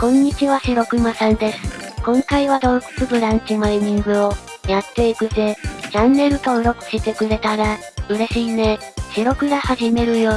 こんにちは白熊さんです。今回は洞窟ブランチマイニングを、やっていくぜ。チャンネル登録してくれたら、嬉しいね。白倉始めるよ。